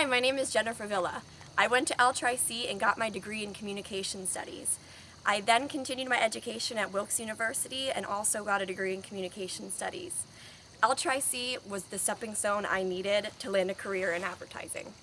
Hi, my name is Jennifer Villa. I went to L-Tri-C and got my degree in communication studies. I then continued my education at Wilkes University and also got a degree in communication studies. L-Tri-C was the stepping stone I needed to land a career in advertising.